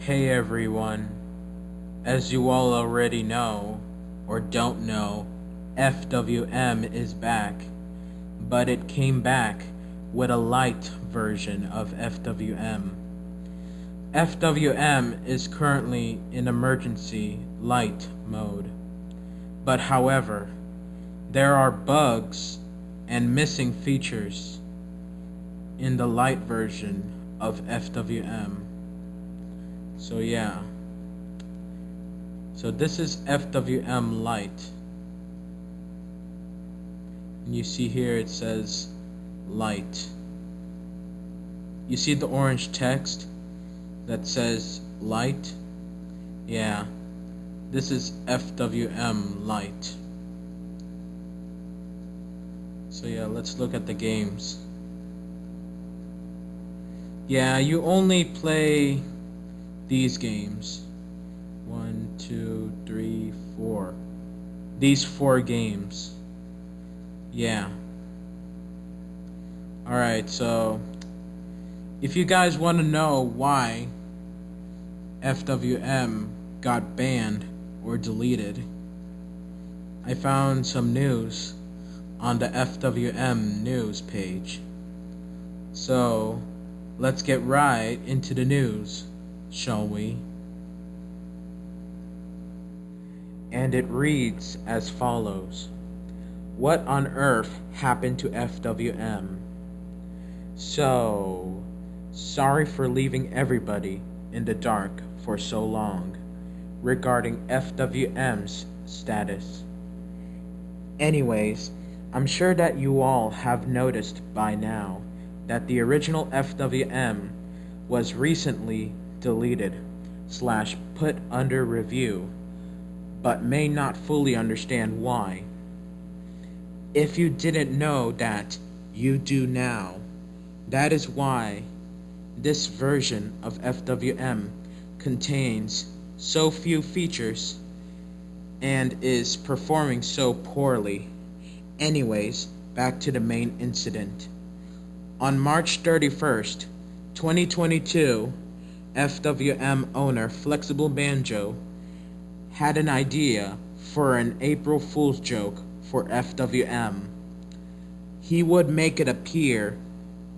Hey everyone. As you all already know, or don't know, FWM is back. But it came back with a light version of FWM. FWM is currently in emergency light mode. But however, there are bugs and missing features in the light version of FWM. So yeah. So this is FWM Lite. And you see here it says light. You see the orange text that says light? Yeah. This is FWM Lite. So yeah, let's look at the games. Yeah, you only play these games. One, two, three, four. These four games. Yeah. Alright, so if you guys want to know why FWM got banned or deleted, I found some news on the FWM news page. So, let's get right into the news, shall we? And it reads as follows What on earth happened to FWM? So, sorry for leaving everybody in the dark for so long regarding FWM's status. Anyways, I'm sure that you all have noticed by now that the original FWM was recently deleted slash put under review, but may not fully understand why. If you didn't know that, you do now. That is why this version of FWM contains so few features and is performing so poorly. Anyways, back to the main incident. On March 31st, 2022, FWM owner Flexible Banjo had an idea for an April Fool's joke for FWM. He would make it appear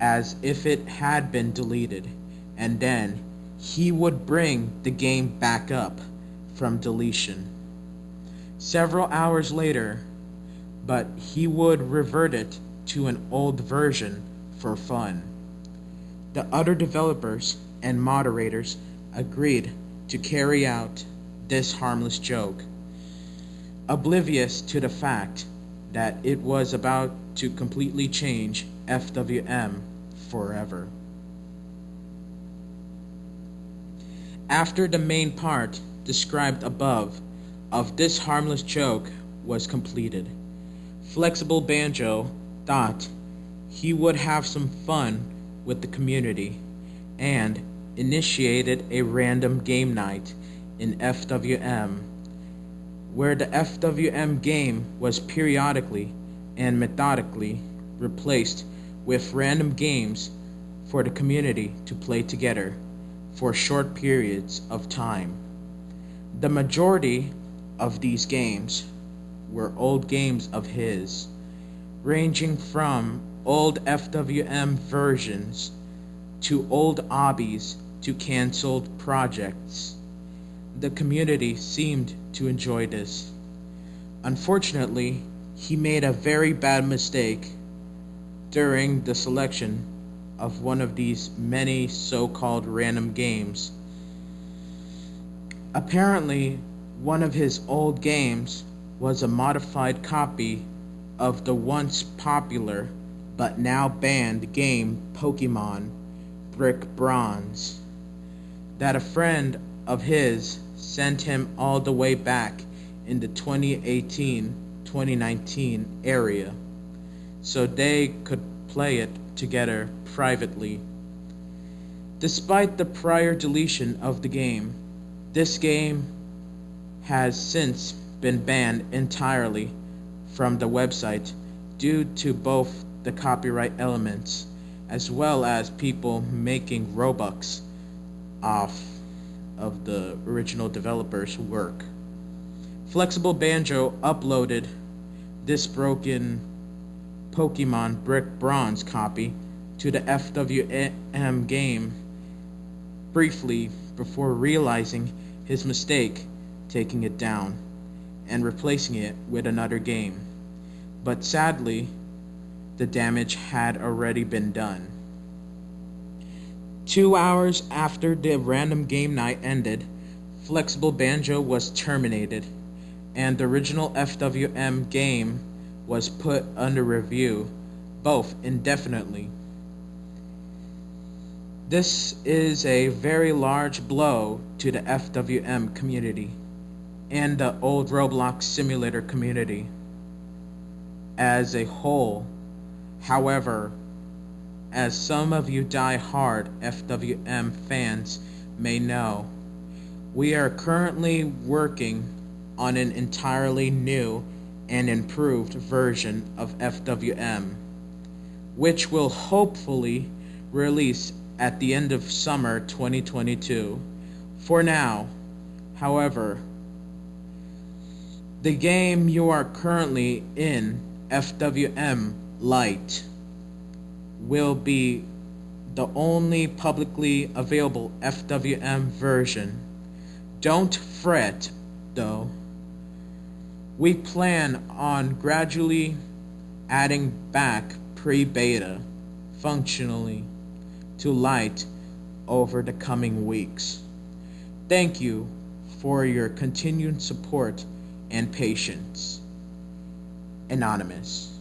as if it had been deleted, and then he would bring the game back up from deletion. Several hours later, but he would revert it to an old version for fun. The other developers and moderators agreed to carry out this harmless joke, oblivious to the fact that it was about to completely change FWM forever. After the main part described above of this harmless joke was completed, Flexible Banjo thought he would have some fun with the community and initiated a random game night in FWM where the FWM game was periodically and methodically replaced with random games for the community to play together for short periods of time. The majority of these games were old games of his, ranging from old FWM versions to old obbies to cancelled projects. The community seemed to enjoy this. Unfortunately, he made a very bad mistake during the selection of one of these many so-called random games. Apparently, one of his old games was a modified copy of the once popular but now banned game Pokemon Brick Bronze that a friend of his sent him all the way back in the 2018-2019 area so they could play it together privately. Despite the prior deletion of the game, this game has since been banned entirely from the website due to both the copyright elements as well as people making Robux off of the original developer's work. Flexible Banjo uploaded this broken Pokemon Brick Bronze copy to the FWM game briefly before realizing his mistake, taking it down and replacing it with another game. But sadly, the damage had already been done. Two hours after the random game night ended, Flexible Banjo was terminated, and the original FWM game was put under review, both indefinitely. This is a very large blow to the FWM community and the old Roblox simulator community as a whole. However, as some of you die-hard FWM fans may know, we are currently working on an entirely new and improved version of FWM, which will hopefully release at the end of summer 2022. For now, however, the game you are currently in, FWM Lite, will be the only publicly available FWM version. Don't fret, though. We plan on gradually adding back pre-beta functionally to Lite over the coming weeks. Thank you for your continued support and patience. Anonymous.